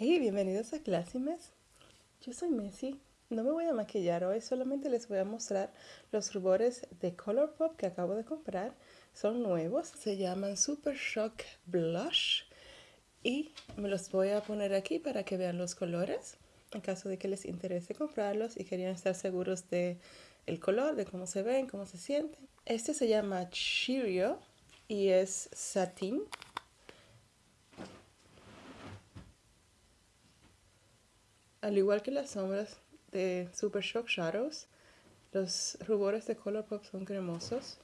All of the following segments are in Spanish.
Hey, bienvenidos a Clásimes. Yo soy Messi. No me voy a maquillar hoy, solamente les voy a mostrar los rubores de Colourpop que acabo de comprar. Son nuevos, se llaman Super Shock Blush y me los voy a poner aquí para que vean los colores en caso de que les interese comprarlos y querían estar seguros de el color, de cómo se ven, cómo se sienten. Este se llama Cheerio y es satín Al igual que las sombras de Super Shock Shadows, los rubores de Colourpop son cremosos.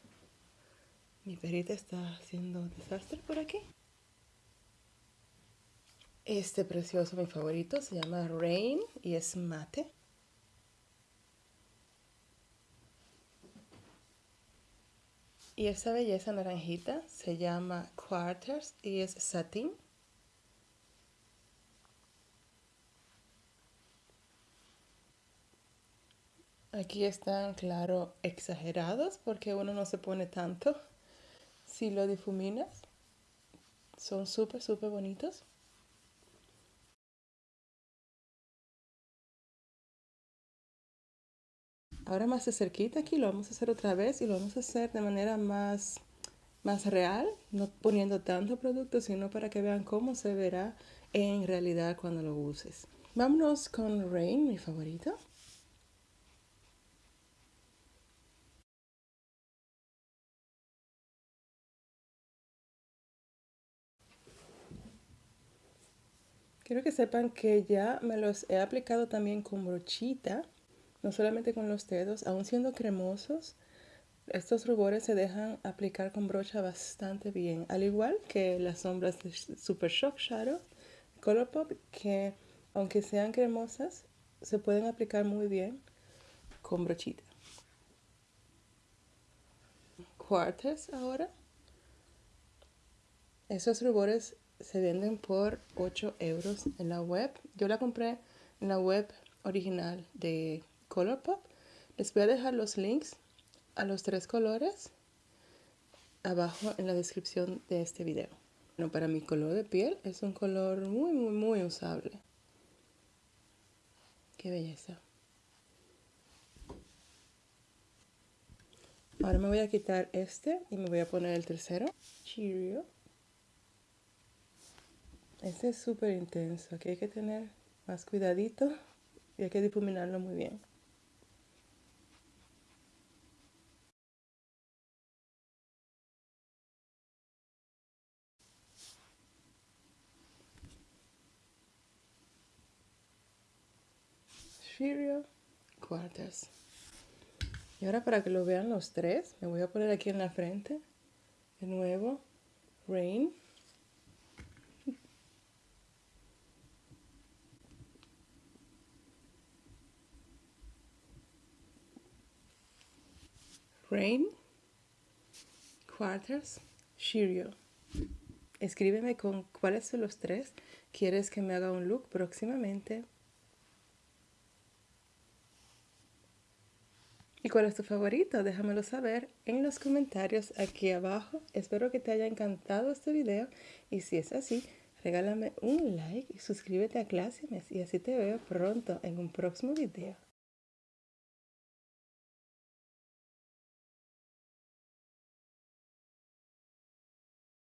Mi perita está haciendo desastre por aquí. Este precioso, mi favorito, se llama Rain y es mate. Y esta belleza naranjita se llama Quarters y es satín. Aquí están, claro, exagerados porque uno no se pone tanto. Si lo difuminas, son súper, súper bonitos. Ahora más de cerquita aquí lo vamos a hacer otra vez y lo vamos a hacer de manera más, más real, no poniendo tanto producto, sino para que vean cómo se verá en realidad cuando lo uses. Vámonos con Rain, mi favorito. Quiero que sepan que ya me los he aplicado también con brochita, no solamente con los dedos, aún siendo cremosos. Estos rubores se dejan aplicar con brocha bastante bien, al igual que las sombras de Super Shock Shadow Colourpop, que aunque sean cremosas, se pueden aplicar muy bien con brochita. Quarters ahora. Esos rubores se venden por 8 euros en la web. Yo la compré en la web original de Colourpop. Les voy a dejar los links a los tres colores abajo en la descripción de este video. Bueno, para mi color de piel es un color muy, muy, muy usable. Qué belleza. Ahora me voy a quitar este y me voy a poner el tercero. Cheerio. Este es súper intenso, aquí hay que tener más cuidadito y hay que difuminarlo muy bien. Shirio Quarters. Y ahora para que lo vean los tres, me voy a poner aquí en la frente, de nuevo, Rain. Rain, Quarters, Shirio. Escríbeme con cuáles son los tres quieres que me haga un look próximamente. ¿Y cuál es tu favorito? Déjamelo saber en los comentarios aquí abajo. Espero que te haya encantado este video y si es así, regálame un like y suscríbete a Clásimes y así te veo pronto en un próximo video.